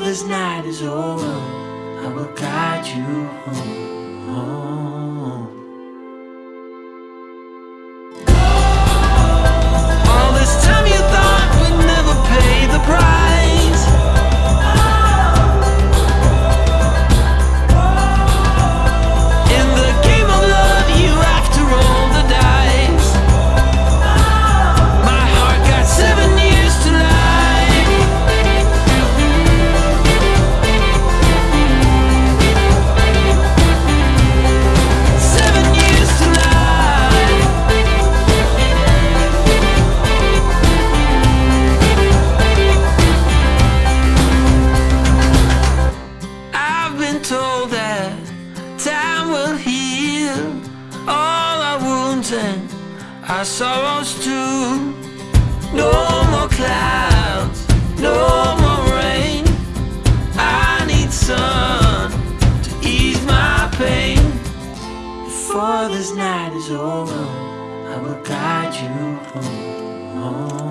this night is over, I will guide you home. home. And our sorrows too. No more clouds, no more rain. I need sun to ease my pain. Before this night is over, I will guide you home. home.